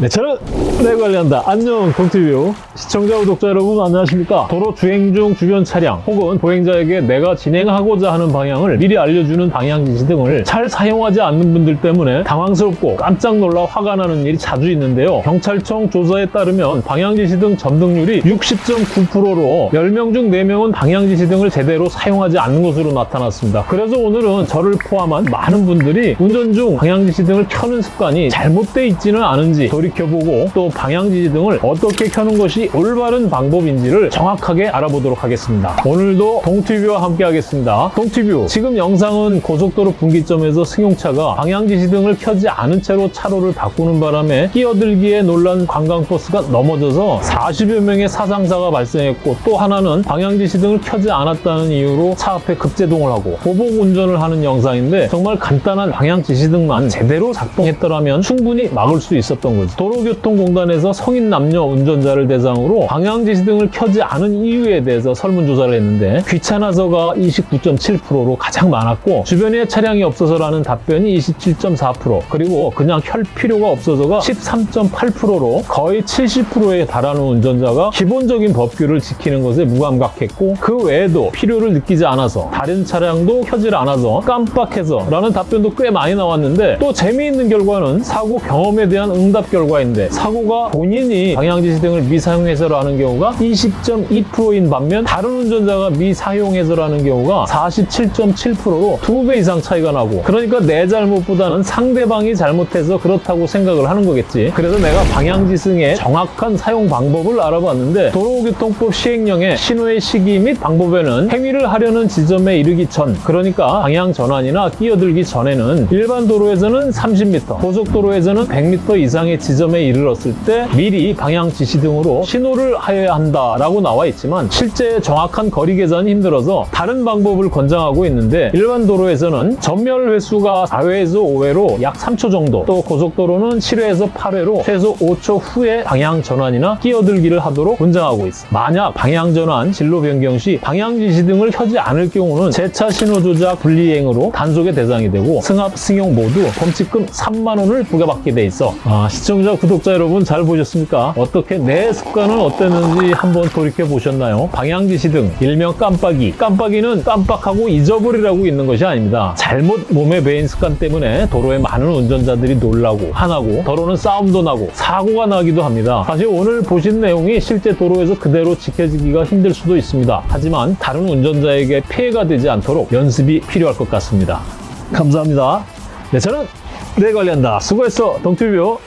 네, 저는 내 관리한다. 안녕, 동티뷰. 시청자, 구독자 여러분, 안녕하십니까? 도로 주행 중 주변 차량 혹은 보행자에게 내가 진행하고자 하는 방향을 미리 알려주는 방향 지시 등을 잘 사용하지 않는 분들 때문에 당황스럽고 깜짝 놀라 화가 나는 일이 자주 있는데요. 경찰청 조사에 따르면 방향 지시 등 점등률이 60.9%로 10명 중 4명은 방향 지시 등을 제대로 사용하지 않는 것으로 나타났습니다. 그래서 오늘은 저를 포함한 많은 분들이 운전 중 방향 지시 등을 켜는 습관이 잘못돼 있지는 않은지 돌이켜보고 또 방향지시 등을 어떻게 켜는 것이 올바른 방법인지를 정확하게 알아보도록 하겠습니다. 오늘도 동티뷰와 함께 하겠습니다. 동티뷰, 지금 영상은 고속도로 분기점에서 승용차가 방향지시 등을 켜지 않은 채로 차로를 바꾸는 바람에 끼어들기에 놀란 관광버스가 넘어져서 40여 명의 사상사가 발생했고 또 하나는 방향지시 등을 켜지 않았다는 이유로 차 앞에 급제동을 하고 보복 운전을 하는 영상인데 정말 간단한 방향지시 등만 제대로 작동했더라면 충분히 막을 수 있었던 거죠. 도로교통공단에서 성인 남녀 운전자를 대상으로 방향지시 등을 켜지 않은 이유에 대해서 설문조사를 했는데 귀찮아서가 29.7%로 가장 많았고 주변에 차량이 없어서라는 답변이 27.4% 그리고 그냥 켤 필요가 없어서가 13.8%로 거의 70%에 달하는 운전자가 기본적인 법규를 지키는 것에 무감각했고 그 외에도 필요를 느끼지 않아서 다른 차량도 켜질 않아서 깜빡해서 라는 답변도 꽤 많이 나왔는데 또 재미있는 결과는 사고 경험에 대한 응답 결과 인데 사고가 본인이 방향지시 등을 미사용해서라는 경우가 20.2%인 반면 다른 운전자가 미사용해서라는 경우가 47.7%로 두 배 이상 차이가 나고 그러니까 내 잘못보다는 상대방이 잘못해서 그렇다고 생각을 하는 거겠지. 그래서 내가 방향지승의 정확한 사용 방법을 알아봤는데 도로교통법 시행령의 신호의 시기 및 방법에는 행위를 하려는 지점에 이르기 전 그러니까 방향 전환이나 끼어들기 전에는 일반 도로에서는 30m 고속도로에서는 100m 이상의 지점 에 이르렀을 때 미리 방향 지시 등으로 신호를 하여야 한다라고 나와 있지만 실제 정확한 거리 계산이 힘들어서 다른 방법을 권장하고 있는데 일반 도로에서는 전멸 횟수가 4회에서 5회로 약 3초 정도 또 고속도로는 7회에서 8회로 최소 5초 후에 방향 전환이나 끼어들기를 하도록 권장하고 있어. 만약 방향 전환 진로 변경 시 방향 지시 등을 켜지 않을 경우는 재차 신호 조작 불이행으로 단속의 대상이 되고 승합 승용 모두 범칙금 3만 원을 부과받게 돼 있어. 아, 시청 자 구독자 여러분 잘 보셨습니까? 어떻게 내 습관은 어땠는지 한번 돌이켜 보셨나요? 방향 지시 등 일명 깜빡이. 깜빡이는 깜빡하고 잊어버리라고 있는 것이 아닙니다. 잘못 몸에 배인 습관 때문에 도로에 많은 운전자들이 놀라고 화나고 도로는 싸움도 나고 사고가 나기도 합니다. 사실 오늘 보신 내용이 실제 도로에서 그대로 지켜지기가 힘들 수도 있습니다. 하지만 다른 운전자에게 피해가 되지 않도록 연습이 필요할 것 같습니다. 감사합니다. 네 저는 내 관리한다. 수고했어. 동튜뷰